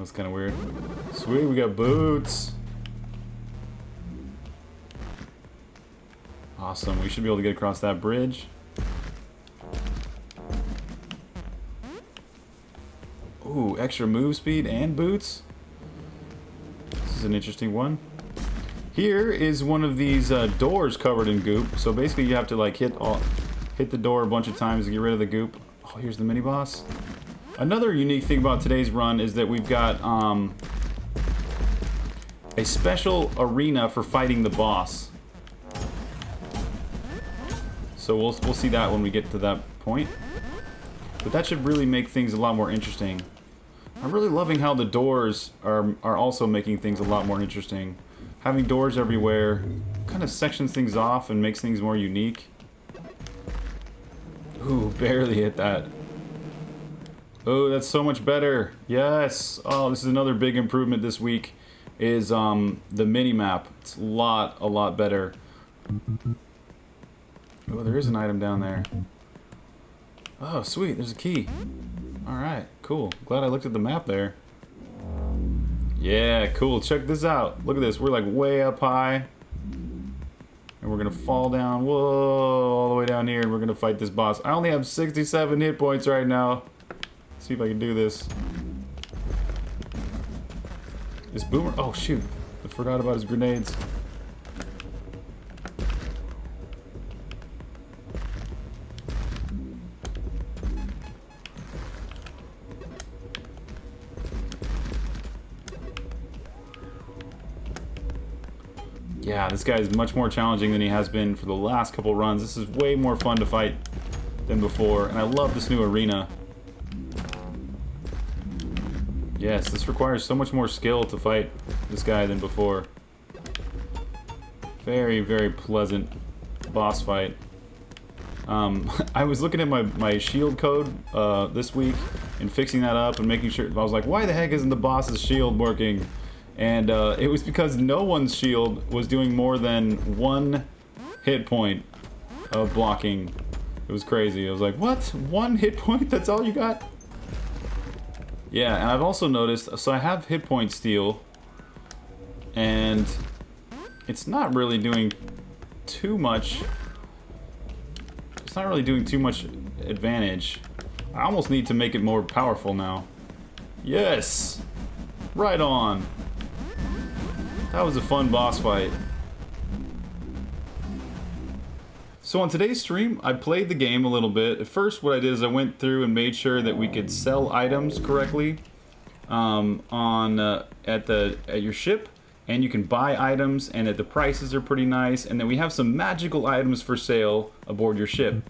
That was kind of weird. Sweet, we got boots. Awesome, we should be able to get across that bridge. Ooh, extra move speed and boots. This is an interesting one. Here is one of these uh, doors covered in goop. So basically you have to like hit all, hit the door a bunch of times to get rid of the goop. Oh, here's the mini boss. Another unique thing about today's run is that we've got um, a special arena for fighting the boss. So we'll, we'll see that when we get to that point. But that should really make things a lot more interesting. I'm really loving how the doors are, are also making things a lot more interesting. Having doors everywhere kind of sections things off and makes things more unique. Ooh, barely hit that. Oh, that's so much better. Yes. Oh, this is another big improvement this week is um, the mini-map. It's a lot, a lot better. Oh, there is an item down there. Oh, sweet. There's a key. Alright, cool. Glad I looked at the map there. Yeah, cool. Check this out. Look at this. We're like way up high. And we're gonna fall down, whoa, all the way down here, and we're gonna fight this boss. I only have 67 hit points right now. See if I can do this. This boomer, oh shoot. I forgot about his grenades. Yeah, this guy is much more challenging than he has been for the last couple runs. This is way more fun to fight than before, and I love this new arena. Yes, this requires so much more skill to fight this guy than before. Very, very pleasant boss fight. Um, I was looking at my, my shield code uh, this week and fixing that up and making sure... I was like, why the heck isn't the boss's shield working? And uh, it was because no one's shield was doing more than one hit point of blocking. It was crazy. I was like, what? One hit point? That's all you got? Yeah, and I've also noticed, so I have hit point steel, and it's not really doing too much, it's not really doing too much advantage. I almost need to make it more powerful now. Yes! Right on! That was a fun boss fight. So on today's stream, I played the game a little bit. At first, what I did is I went through and made sure that we could sell items correctly um, on uh, at the at your ship, and you can buy items, and that the prices are pretty nice. And then we have some magical items for sale aboard your ship.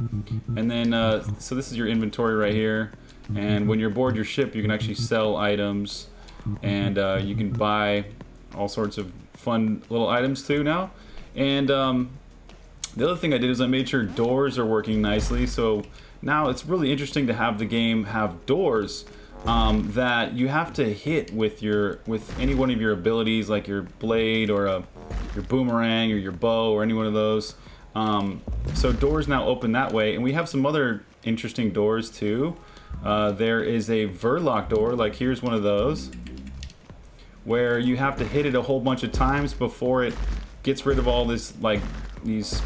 And then, uh, so this is your inventory right here. And when you're aboard your ship, you can actually sell items, and uh, you can buy all sorts of fun little items too now. And um, the other thing I did is I made sure doors are working nicely. So now it's really interesting to have the game have doors um, that you have to hit with your with any one of your abilities, like your blade or a your boomerang or your bow or any one of those. Um, so doors now open that way, and we have some other interesting doors too. Uh, there is a Verloc door, like here's one of those where you have to hit it a whole bunch of times before it gets rid of all this like these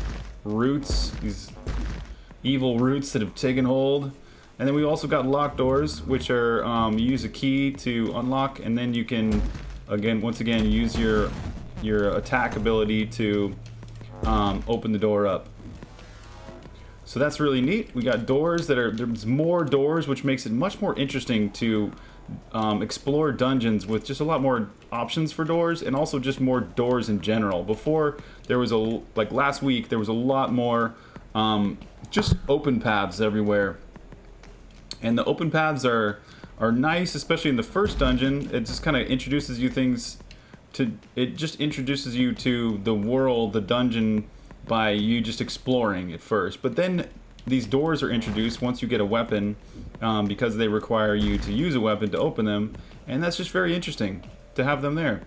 roots, these evil roots that have taken hold. And then we also got lock doors, which are um, you use a key to unlock, and then you can again, once again, use your your attack ability to um, open the door up. So that's really neat. We got doors that are there's more doors, which makes it much more interesting to um, explore dungeons with just a lot more options for doors and also just more doors in general. Before there was a like last week there was a lot more um, just open paths everywhere, and the open paths are are nice, especially in the first dungeon. It just kind of introduces you things to it just introduces you to the world, the dungeon by you just exploring at first. But then these doors are introduced once you get a weapon um, because they require you to use a weapon to open them and that's just very interesting to have them there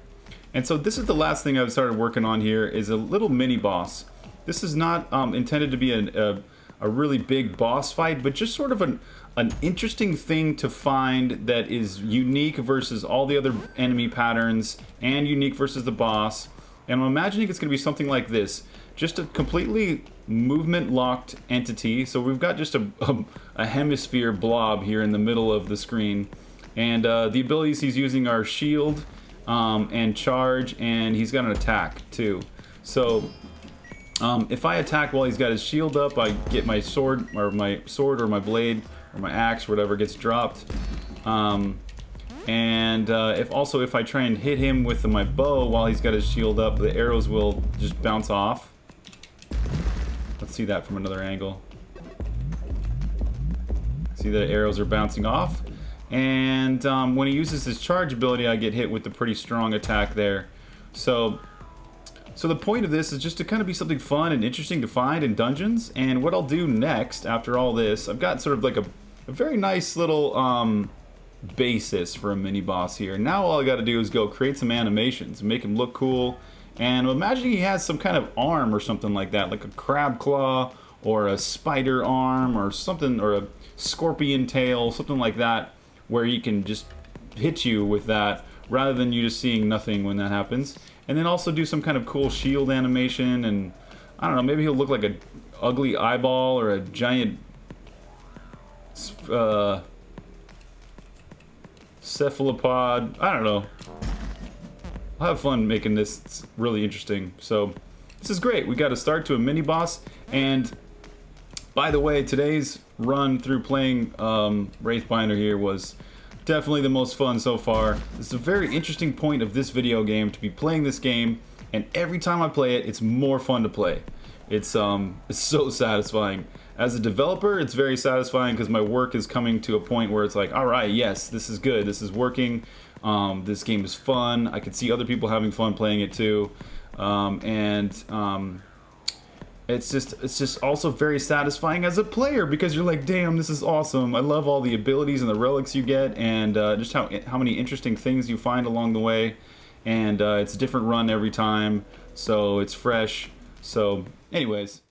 and so this is the last thing I've started working on here is a little mini boss this is not um, intended to be a, a, a, really big boss fight but just sort of an, an interesting thing to find that is unique versus all the other enemy patterns and unique versus the boss. And I'm imagining it's going to be something like this. Just a completely movement locked entity. So we've got just a, a, a hemisphere blob here in the middle of the screen. And uh, the abilities he's using are shield um, and charge, and he's got an attack too. So um, if I attack while he's got his shield up, I get my sword or my sword or my blade or my axe, whatever gets dropped. Um, and uh, if also if I try and hit him with my bow while he's got his shield up, the arrows will just bounce off. See that from another angle. See the arrows are bouncing off. And um, when he uses his charge ability, I get hit with a pretty strong attack there. So so the point of this is just to kind of be something fun and interesting to find in dungeons. And what I'll do next, after all this, I've got sort of like a, a very nice little um, basis for a mini boss here. Now all I got to do is go create some animations, make him look cool. And imagine he has some kind of arm or something like that, like a crab claw or a spider arm or something, or a scorpion tail, something like that, where he can just hit you with that rather than you just seeing nothing when that happens. And then also do some kind of cool shield animation and I don't know, maybe he'll look like a ugly eyeball or a giant uh, cephalopod. I don't know. I'll have fun making this it's really interesting. So this is great. We got a start to a mini boss and by the way, today's run through playing um, Wraithbinder here was definitely the most fun so far. It's a very interesting point of this video game to be playing this game, and every time I play it, it's more fun to play. It's um, it's so satisfying. As a developer, it's very satisfying because my work is coming to a point where it's like, all right, yes, this is good, this is working, um, this game is fun. I can see other people having fun playing it too, um, and um, it's just it's just also very satisfying as a player because you're like damn this is awesome. I love all the abilities and the relics you get and uh, just how how many interesting things you find along the way. And uh, it's a different run every time. So it's fresh. So anyways